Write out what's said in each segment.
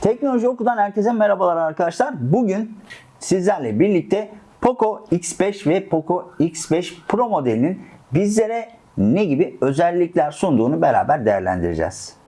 Teknoloji Oku'dan herkese merhabalar arkadaşlar. Bugün sizlerle birlikte Poco X5 ve Poco X5 Pro modelinin bizlere ne gibi özellikler sunduğunu beraber değerlendireceğiz.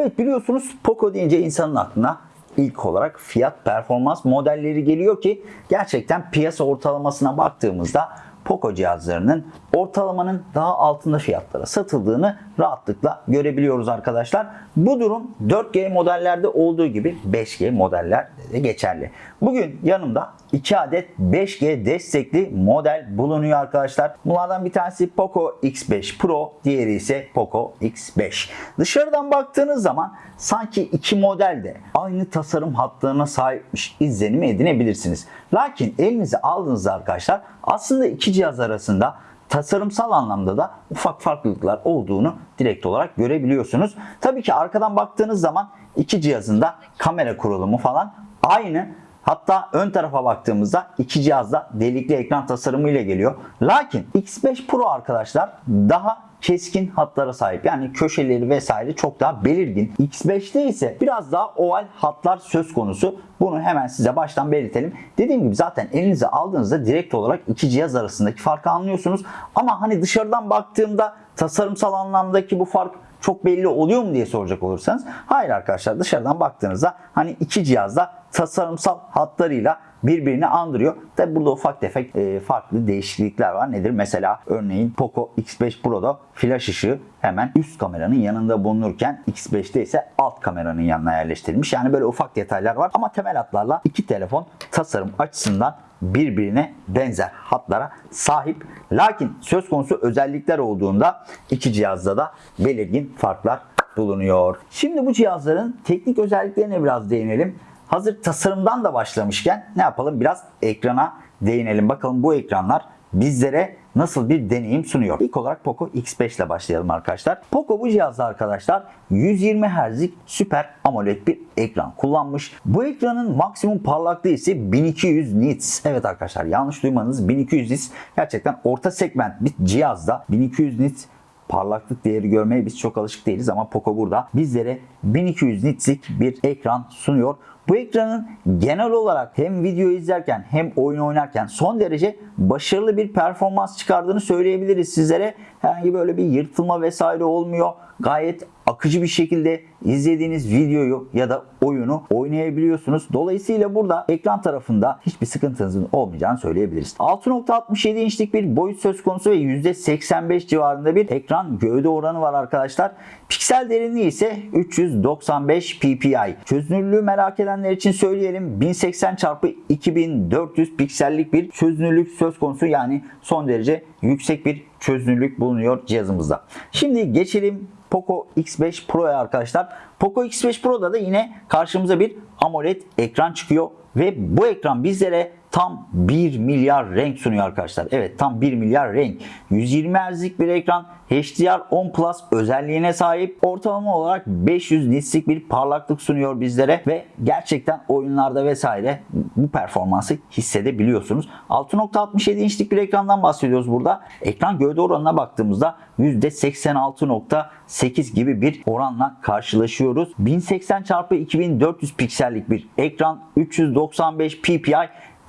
Evet biliyorsunuz Poco deyince insanın aklına ilk olarak fiyat performans modelleri geliyor ki gerçekten piyasa ortalamasına baktığımızda Poco cihazlarının ortalamanın daha altında fiyatlara satıldığını rahatlıkla görebiliyoruz arkadaşlar. Bu durum 4G modellerde olduğu gibi 5G modellerde de geçerli. Bugün yanımda 2 adet 5G destekli model bulunuyor arkadaşlar. Bunlardan bir tanesi Poco X5 Pro, diğeri ise Poco X5. Dışarıdan baktığınız zaman sanki iki model de aynı tasarım hatlarına sahipmiş izlenimi edinebilirsiniz. Lakin elinize aldığınızda arkadaşlar aslında iki cihaz arasında tasarımsal anlamda da ufak farklılıklar olduğunu direkt olarak görebiliyorsunuz. Tabii ki arkadan baktığınız zaman iki cihazın da kamera kurulumu falan aynı. Hatta ön tarafa baktığımızda iki cihazda delikli ekran tasarımı ile geliyor. Lakin X5 Pro arkadaşlar daha keskin hatlara sahip. Yani köşeleri vesaire çok daha belirgin. X5'te ise biraz daha oval hatlar söz konusu. Bunu hemen size baştan belirtelim. Dediğim gibi zaten elinize aldığınızda direkt olarak iki cihaz arasındaki farkı anlıyorsunuz. Ama hani dışarıdan baktığımda tasarımsal anlamdaki bu fark çok belli oluyor mu diye soracak olursanız hayır arkadaşlar dışarıdan baktığınızda hani iki cihazda tasarımsal hatlarıyla birbirini andırıyor. Tabi burada ufak tefek e, farklı değişiklikler var. Nedir? Mesela örneğin Poco X5 Pro'da flash ışığı hemen üst kameranın yanında bulunurken X5'te ise alt kameranın yanına yerleştirilmiş. Yani böyle ufak detaylar var ama temel hatlarla iki telefon tasarım açısından birbirine benzer hatlara sahip. Lakin söz konusu özellikler olduğunda iki cihazda da belirgin farklar bulunuyor. Şimdi bu cihazların teknik özelliklerine biraz değinelim. Hazır tasarımdan da başlamışken ne yapalım? Biraz ekrana değinelim. Bakalım bu ekranlar bizlere nasıl bir deneyim sunuyor. İlk olarak Poco X5 ile başlayalım arkadaşlar. Poco bu cihazda arkadaşlar 120 Hz'lik süper AMOLED bir ekran kullanmış. Bu ekranın maksimum parlaklığı ise 1200 nits. Evet arkadaşlar yanlış duymanız 1200 nits gerçekten orta segment bir cihazda 1200 nits parlaklık değeri görmeye biz çok alışık değiliz ama Poco burada bizlere 1200 nitslik bir ekran sunuyor. Bu ekranın genel olarak hem video izlerken hem oyun oynarken son derece başarılı bir performans çıkardığını söyleyebiliriz sizlere. Herhangi böyle bir yırtılma vesaire olmuyor. Gayet akıcı bir şekilde izlediğiniz videoyu ya da oyunu oynayabiliyorsunuz. Dolayısıyla burada ekran tarafında hiçbir sıkıntınızın olmayacağını söyleyebiliriz. 6.67 inçlik bir boyut söz konusu ve %85 civarında bir ekran gövde oranı var arkadaşlar. Piksel derinliği ise 395 ppi. Çözünürlüğü merak edenler için söyleyelim 1080 x 2400 piksellik bir çözünürlük söz konusu yani son derece yüksek bir çözünürlük bulunuyor cihazımızda. Şimdi geçelim Poco X5 Pro'ya arkadaşlar. Poco X5 Pro'da da yine karşımıza bir AMOLED ekran çıkıyor ve bu ekran bizlere tam 1 milyar renk sunuyor arkadaşlar. Evet tam 1 milyar renk. 120 Hz'lik bir ekran HDR10 Plus özelliğine sahip. Ortalama olarak 500 nitslik bir parlaklık sunuyor bizlere ve gerçekten oyunlarda vesaire bu performansı hissedebiliyorsunuz. 6.67 inçlik bir ekrandan bahsediyoruz burada. Ekran gövde oranına baktığımızda %86.8 gibi bir oranla karşılaşıyoruz. 1080 x 2400 piksellik bir ekran 395 ppi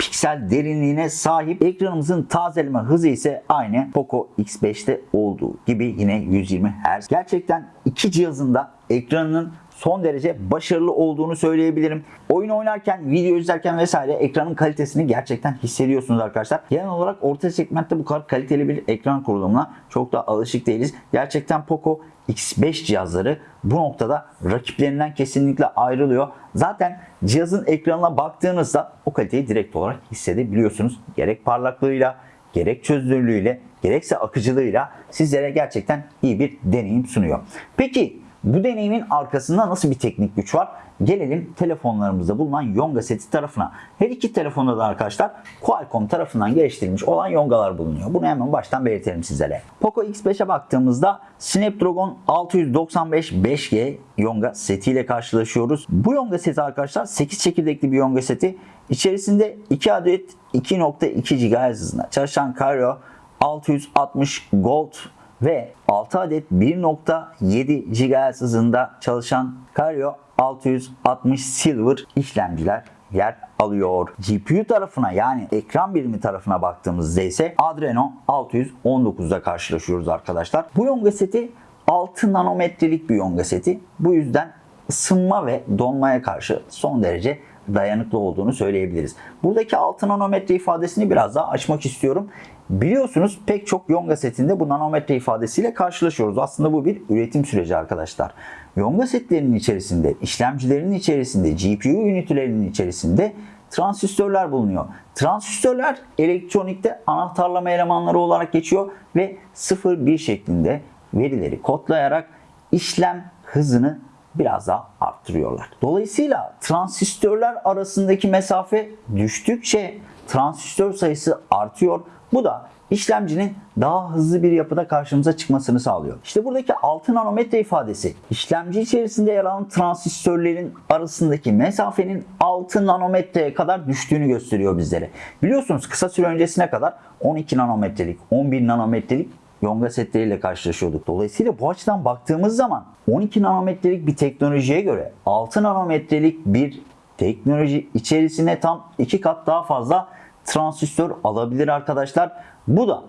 piksel derinliğine sahip. Ekranımızın tazeleme hızı ise aynı Poco X5'te olduğu gibi yine 120 Hz. Gerçekten iki cihazın da ekranının son derece başarılı olduğunu söyleyebilirim. Oyun oynarken, video izlerken vesaire ekranın kalitesini gerçekten hissediyorsunuz arkadaşlar. Genel olarak orta segmentte bu kadar kaliteli bir ekran kurulumuna çok da alışık değiliz. Gerçekten Poco X5 cihazları bu noktada rakiplerinden kesinlikle ayrılıyor. Zaten cihazın ekranına baktığınızda o kaliteyi direkt olarak hissedebiliyorsunuz. Gerek parlaklığıyla, gerek çözünürlüğüyle, gerekse akıcılığıyla sizlere gerçekten iyi bir deneyim sunuyor. Peki Bu deneyimin arkasında nasıl bir teknik güç var? Gelelim telefonlarımızda bulunan Yonga seti tarafına. Her iki telefonda da arkadaşlar Qualcomm tarafından geliştirilmiş olan Yongalar bulunuyor. Bunu hemen baştan belirtelim sizlere. Poco X5'e baktığımızda Snapdragon 695 5G Yonga setiyle karşılaşıyoruz. Bu Yonga seti arkadaşlar 8 çekirdekli bir Yonga seti. İçerisinde 2 adet 2.2 GHz hızında çalışan Kryo 660 Gold ve 6 adet 1.7 GHz hızında çalışan Kryo 660 Silver işlemciler yer alıyor. GPU tarafına yani ekran birimi tarafına baktığımızda ise Adreno 619'da karşılaşıyoruz arkadaşlar. Bu Yonga seti 6 nanometrelik bir Yonga seti. Bu yüzden ısınma ve donmaya karşı son derece dayanıklı olduğunu söyleyebiliriz. Buradaki 6 nanometre ifadesini biraz daha açmak istiyorum. Biliyorsunuz pek çok Yonga setinde bu nanometre ifadesiyle karşılaşıyoruz. Aslında bu bir üretim süreci arkadaşlar. Yonga setlerinin içerisinde, işlemcilerin içerisinde, GPU ünitelerinin içerisinde transistörler bulunuyor. Transistörler elektronikte anahtarlama elemanları olarak geçiyor ve 0-1 şeklinde verileri kodlayarak işlem hızını biraz daha arttırıyorlar. Dolayısıyla transistörler arasındaki mesafe düştükçe transistör sayısı artıyor. Bu da işlemcinin daha hızlı bir yapıda karşımıza çıkmasını sağlıyor. İşte buradaki 6 nanometre ifadesi işlemci içerisinde yer alan transistörlerin arasındaki mesafenin 6 nanometreye kadar düştüğünü gösteriyor bizlere. Biliyorsunuz kısa süre öncesine kadar 12 nanometrelik, 11 nanometrelik Yonga setleriyle karşılaşıyorduk. Dolayısıyla bu açıdan baktığımız zaman 12 nanometrelik bir teknolojiye göre 6 nanometrelik bir teknoloji içerisine tam 2 kat daha fazla transistör alabilir arkadaşlar. Bu da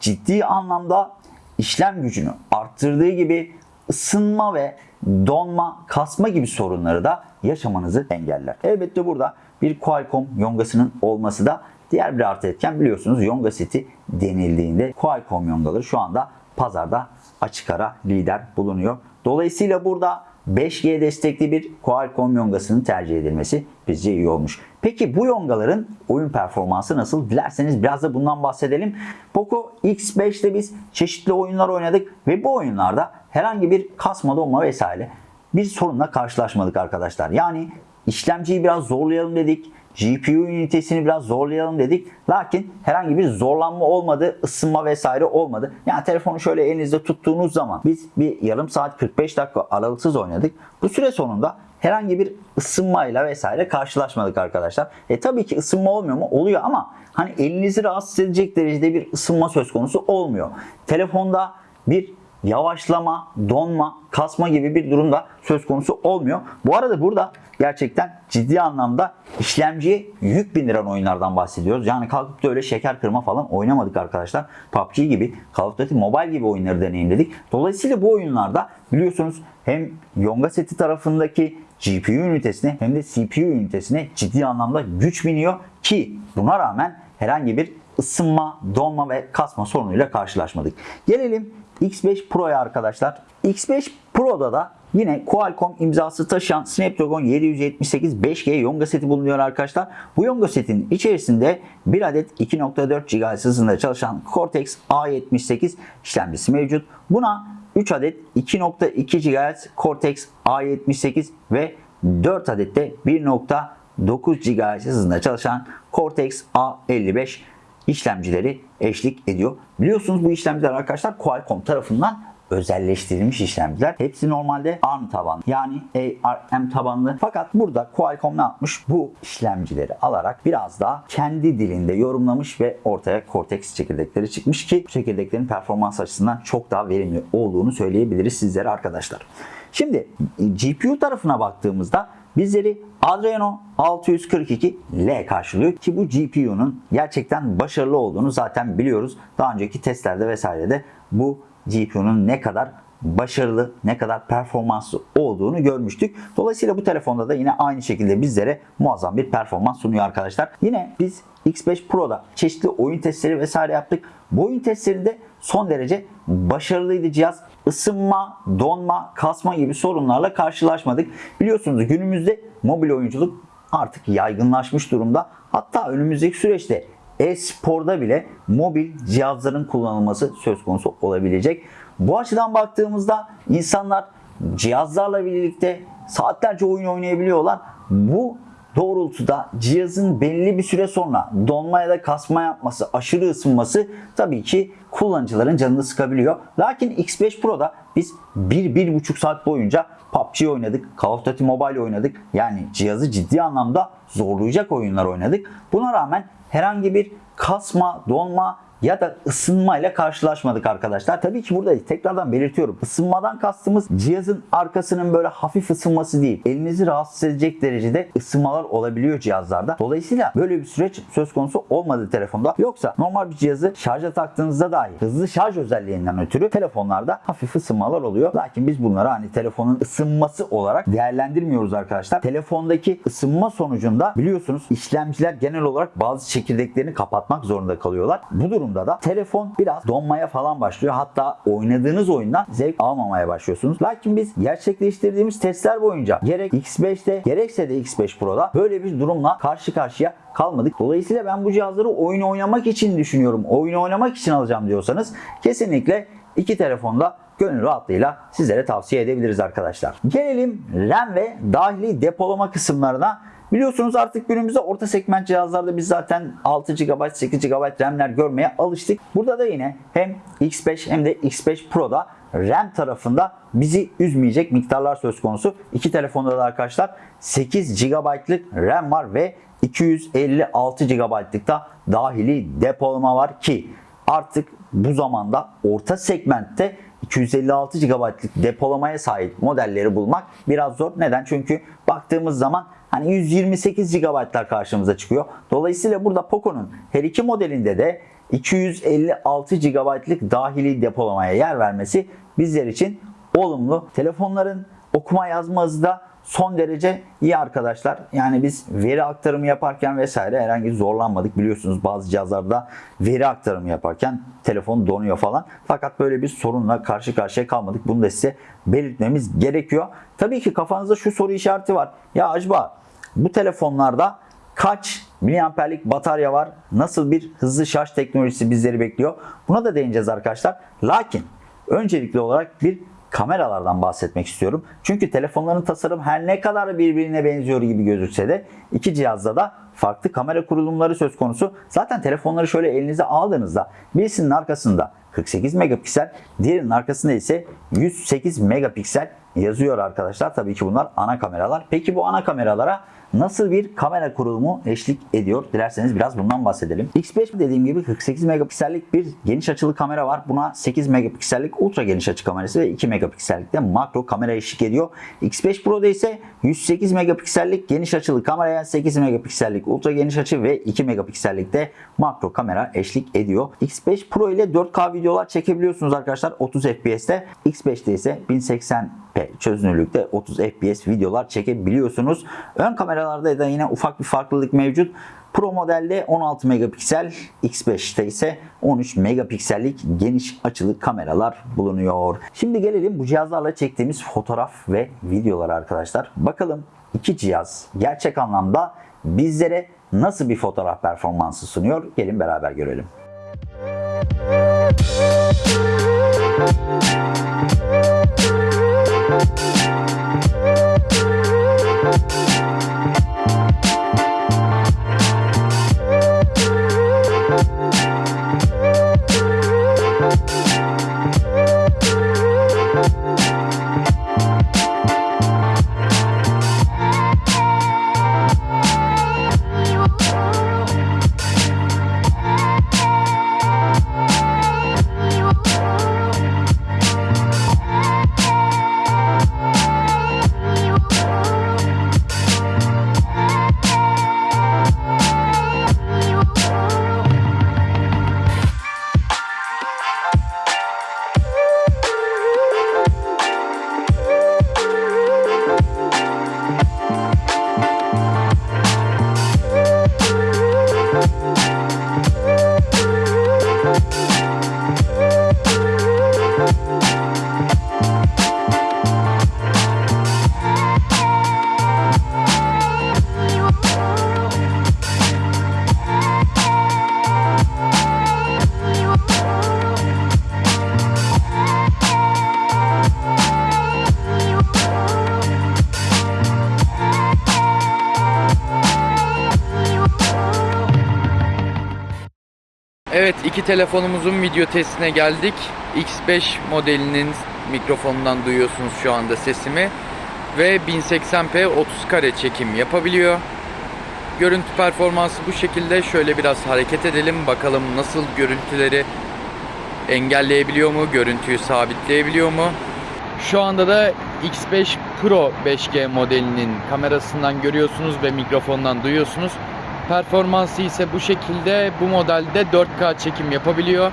ciddi anlamda işlem gücünü arttırdığı gibi ısınma ve donma, kasma gibi sorunları da yaşamanızı engeller. Elbette burada bir Qualcomm yongasının olması da diğer bir artı etken biliyorsunuz yonga seti denildiğinde Qualcomm yongaları şu anda pazarda açık ara lider bulunuyor. Dolayısıyla burada 5G destekli bir Qualcomm yongasının tercih edilmesi bizce iyi olmuş. Peki bu yongaların oyun performansı nasıl? Dilerseniz biraz da bundan bahsedelim. Poco X5'te biz çeşitli oyunlar oynadık ve bu oyunlarda herhangi bir kasma donma vesaire bir sorunla karşılaşmadık arkadaşlar. Yani işlemciyi biraz zorlayalım dedik. GPU ünitesini biraz zorlayalım dedik. Lakin herhangi bir zorlanma olmadı, ısınma vesaire olmadı. Yani telefonu şöyle elinizde tuttuğunuz zaman biz bir yarım saat 45 dakika aralıksız oynadık. Bu süre sonunda herhangi bir ısınmayla vesaire karşılaşmadık arkadaşlar. E tabii ki ısınma olmuyor mu? Oluyor ama hani elinizi rahatsız edecek derecede bir ısınma söz konusu olmuyor. Telefonda bir yavaşlama, donma, kasma gibi bir durumda söz konusu olmuyor. Bu arada burada gerçekten ciddi anlamda işlemciye yük bindiren oyunlardan bahsediyoruz. Yani kalkıp da öyle şeker kırma falan oynamadık arkadaşlar. PUBG gibi, Call of Duty Mobile gibi oyunları deneyimledik. Dolayısıyla bu oyunlarda biliyorsunuz hem Yonga seti tarafındaki GPU ünitesine hem de CPU ünitesine ciddi anlamda güç biniyor ki buna rağmen herhangi bir ısınma, donma ve kasma sorunuyla karşılaşmadık. Gelelim X5 Pro'ya arkadaşlar. X5 Pro'da da yine Qualcomm imzası taşıyan Snapdragon 778 5G Yonga seti bulunuyor arkadaşlar. Bu Yonga setin içerisinde bir adet 2.4 GHz hızında çalışan Cortex A78 işlemcisi mevcut. Buna 3 adet 2.2 GHz Cortex A78 ve 4 adet de 1.9 GHz hızında çalışan Cortex A55 işlemcileri eşlik ediyor. Biliyorsunuz bu işlemciler arkadaşlar Qualcomm tarafından özelleştirilmiş işlemciler. Hepsi normalde ARM tabanlı yani ARM tabanlı. Fakat burada Qualcomm ne yapmış? Bu işlemcileri alarak biraz daha kendi dilinde yorumlamış ve ortaya Cortex çekirdekleri çıkmış ki bu çekirdeklerin performans açısından çok daha verimli olduğunu söyleyebiliriz sizlere arkadaşlar. Şimdi GPU tarafına baktığımızda bizleri Adreno 642L karşılıyor ki bu GPU'nun gerçekten başarılı olduğunu zaten biliyoruz. Daha önceki testlerde vesairede bu GPU'nun ne kadar başarılı, ne kadar performanslı olduğunu görmüştük. Dolayısıyla bu telefonda da yine aynı şekilde bizlere muazzam bir performans sunuyor arkadaşlar. Yine biz X5 Pro'da çeşitli oyun testleri vesaire yaptık. Bu oyun testlerinde son derece başarılıydı cihaz. Isınma, donma, kasma gibi sorunlarla karşılaşmadık. Biliyorsunuz günümüzde mobil oyunculuk artık yaygınlaşmış durumda. Hatta önümüzdeki süreçte e-sporda bile mobil cihazların kullanılması söz konusu olabilecek. Bu açıdan baktığımızda insanlar cihazlarla birlikte saatlerce oyun oynayabiliyorlar. Bu doğrultuda cihazın belli bir süre sonra donma ya da kasma yapması, aşırı ısınması tabii ki kullanıcıların canını sıkabiliyor. Lakin X5 Pro'da biz 1-1,5 saat boyunca PUBG oynadık, Call of Duty Mobile oynadık. Yani cihazı ciddi anlamda zorlayacak oyunlar oynadık. Buna rağmen herhangi bir kasma, donma ya da ısınmayla karşılaşmadık arkadaşlar. Tabii ki burada tekrardan belirtiyorum. Isınmadan kastımız cihazın arkasının böyle hafif ısınması değil. Elinizi rahatsız edecek derecede ısınmalar olabiliyor cihazlarda. Dolayısıyla böyle bir süreç söz konusu olmadı telefonda. Yoksa normal bir cihazı şarja taktığınızda dahi hızlı şarj özelliğinden ötürü telefonlarda hafif ısınmalar oluyor. Lakin biz bunları hani telefonun ısınması olarak değerlendirmiyoruz arkadaşlar. Telefondaki ısınma sonucunda biliyorsunuz işlemciler genel olarak bazı çekirdeklerini kapatmak zorunda kalıyorlar. Bu durumda durumda da telefon biraz donmaya falan başlıyor. Hatta oynadığınız oyundan zevk almamaya başlıyorsunuz. Lakin biz gerçekleştirdiğimiz testler boyunca gerek X5'te gerekse de X5 Pro'da böyle bir durumla karşı karşıya kalmadık. Dolayısıyla ben bu cihazları oyun oynamak için düşünüyorum. Oyun oynamak için alacağım diyorsanız kesinlikle iki telefonda gönül rahatlığıyla sizlere tavsiye edebiliriz arkadaşlar. Gelelim RAM ve dahili depolama kısımlarına. Biliyorsunuz artık günümüzde orta segment cihazlarda biz zaten 6 GB, 8 GB RAM'ler görmeye alıştık. Burada da yine hem X5 hem de X5 Pro'da RAM tarafında bizi üzmeyecek miktarlar söz konusu. İki telefonda da arkadaşlar 8 GB'lık RAM var ve 256 GB'lık da dahili depolama var ki artık bu zamanda orta segmentte 256 GB'lık depolamaya sahip modelleri bulmak biraz zor. Neden? Çünkü baktığımız zaman hani 128 GB'lar karşımıza çıkıyor. Dolayısıyla burada Poco'nun her iki modelinde de 256 GB'lık dahili depolamaya yer vermesi bizler için olumlu. Telefonların okuma yazma hızı da son derece iyi arkadaşlar. Yani biz veri aktarımı yaparken vesaire herhangi zorlanmadık. Biliyorsunuz bazı cihazlarda veri aktarımı yaparken telefon donuyor falan. Fakat böyle bir sorunla karşı karşıya kalmadık. Bunu da size belirtmemiz gerekiyor. Tabii ki kafanızda şu soru işareti var. Ya acaba bu telefonlarda kaç miliamperlik batarya var? Nasıl bir hızlı şarj teknolojisi bizleri bekliyor? Buna da değineceğiz arkadaşlar. Lakin öncelikli olarak bir kameralardan bahsetmek istiyorum. Çünkü telefonların tasarım her ne kadar birbirine benziyor gibi gözükse de iki cihazda da farklı kamera kurulumları söz konusu. Zaten telefonları şöyle elinize aldığınızda birisinin arkasında 48 megapiksel, diğerinin arkasında ise 108 megapiksel yazıyor arkadaşlar. Tabii ki bunlar ana kameralar. Peki bu ana kameralara nasıl bir kamera kurulumu eşlik ediyor? Dilerseniz biraz bundan bahsedelim. X5 dediğim gibi 48 megapiksellik bir geniş açılı kamera var. Buna 8 megapiksellik ultra geniş açı kamerası ve 2 megapiksellik de makro kamera eşlik ediyor. X5 Pro'da ise 108 megapiksellik geniş açılı kameraya 8 megapiksellik ultra geniş açı ve 2 megapiksellik de makro kamera eşlik ediyor. X5 Pro ile 4K videolar çekebiliyorsunuz arkadaşlar 30 FPS'te. X5'te ise 1080 çözünürlükte 30 FPS videolar çekebiliyorsunuz. Ön kameralarda da yine ufak bir farklılık mevcut. Pro modelde 16 megapiksel, X5'te ise 13 megapiksellik geniş açılı kameralar bulunuyor. Şimdi gelelim bu cihazlarla çektiğimiz fotoğraf ve videolar arkadaşlar. Bakalım iki cihaz gerçek anlamda bizlere nasıl bir fotoğraf performansı sunuyor? Gelin beraber görelim. İki telefonumuzun video testine geldik. X5 modelinin mikrofonundan duyuyorsunuz şu anda sesimi. Ve 1080p 30 kare çekim yapabiliyor. Görüntü performansı bu şekilde. Şöyle biraz hareket edelim. Bakalım nasıl görüntüleri engelleyebiliyor mu? Görüntüyü sabitleyebiliyor mu? Şu anda da X5 Pro 5G modelinin kamerasından görüyorsunuz ve mikrofondan duyuyorsunuz. Performansı ise bu şekilde. Bu modelde 4K çekim yapabiliyor.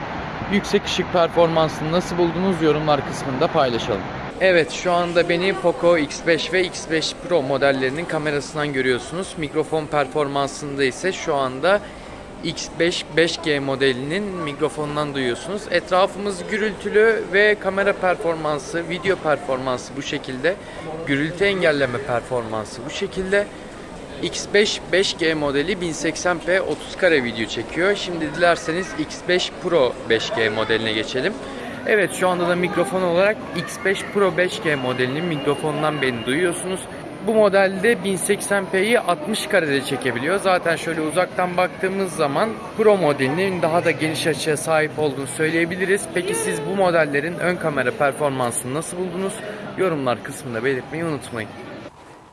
Yüksek ışık performansını nasıl buldunuz yorumlar kısmında paylaşalım. Evet şu anda beni Poco X5 ve X5 Pro modellerinin kamerasından görüyorsunuz. Mikrofon performansında ise şu anda X5 5G modelinin mikrofonundan duyuyorsunuz. Etrafımız gürültülü ve kamera performansı, video performansı bu şekilde. Gürültü engelleme performansı bu şekilde. X5 5G modeli 1080p 30 kare video çekiyor. Şimdi dilerseniz X5 Pro 5G modeline geçelim. Evet şu anda da mikrofon olarak X5 Pro 5G modelinin mikrofonundan beni duyuyorsunuz. Bu modelde 1080p'yi 60 karede çekebiliyor. Zaten şöyle uzaktan baktığımız zaman Pro modelinin daha da geniş açıya sahip olduğunu söyleyebiliriz. Peki siz bu modellerin ön kamera performansını nasıl buldunuz? Yorumlar kısmında belirtmeyi unutmayın.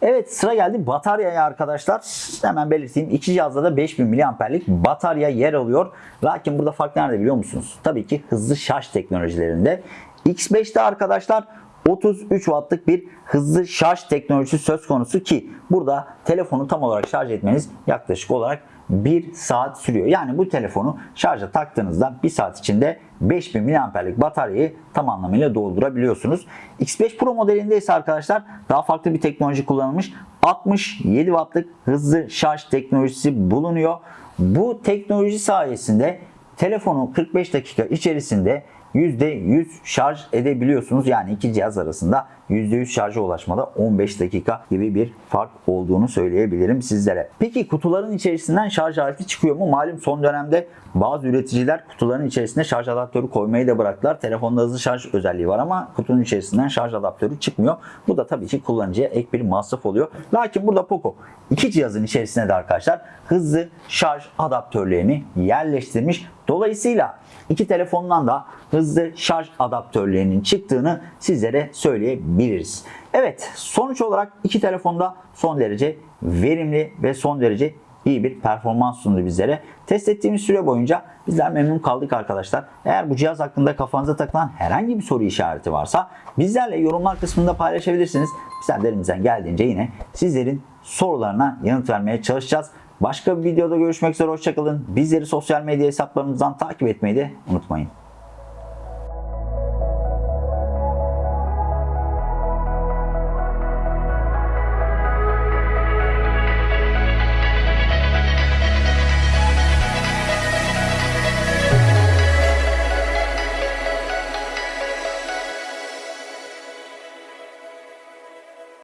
Evet sıra geldi bataryaya arkadaşlar. Hemen belirteyim. İki cihazda da 5000 mAh'lik batarya yer alıyor. Lakin burada fark nerede biliyor musunuz? Tabii ki hızlı şarj teknolojilerinde. X5'te arkadaşlar 33 wattlık bir hızlı şarj teknolojisi söz konusu ki burada telefonu tam olarak şarj etmeniz yaklaşık olarak 1 saat sürüyor. Yani bu telefonu şarja taktığınızda 1 saat içinde 5000 mAh'lik bataryayı tam anlamıyla doldurabiliyorsunuz. X5 Pro modelinde ise arkadaşlar daha farklı bir teknoloji kullanılmış. 67 wattlık hızlı şarj teknolojisi bulunuyor. Bu teknoloji sayesinde telefonu 45 dakika içerisinde %100 şarj edebiliyorsunuz. Yani iki cihaz arasında %100 şarja ulaşmada 15 dakika gibi bir fark olduğunu söyleyebilirim sizlere. Peki kutuların içerisinden şarj aleti çıkıyor mu? Malum son dönemde bazı üreticiler kutuların içerisine şarj adaptörü koymayı da bıraktılar. Telefonda hızlı şarj özelliği var ama kutunun içerisinden şarj adaptörü çıkmıyor. Bu da tabii ki kullanıcıya ek bir masraf oluyor. Lakin burada Poco iki cihazın içerisine de arkadaşlar hızlı şarj adaptörlerini yerleştirmiş. Dolayısıyla iki telefondan da hızlı şarj adaptörlerinin çıktığını sizlere söyleyebiliriz. Evet sonuç olarak iki telefonda son derece verimli ve son derece iyi bir performans sundu bizlere. Test ettiğimiz süre boyunca bizler memnun kaldık arkadaşlar. Eğer bu cihaz hakkında kafanıza takılan herhangi bir soru işareti varsa bizlerle yorumlar kısmında paylaşabilirsiniz. Bizler de elimizden geldiğince yine sizlerin sorularına yanıt vermeye çalışacağız. Başka bir videoda görüşmek üzere hoşçakalın. Bizleri sosyal medya hesaplarımızdan takip etmeyi de unutmayın.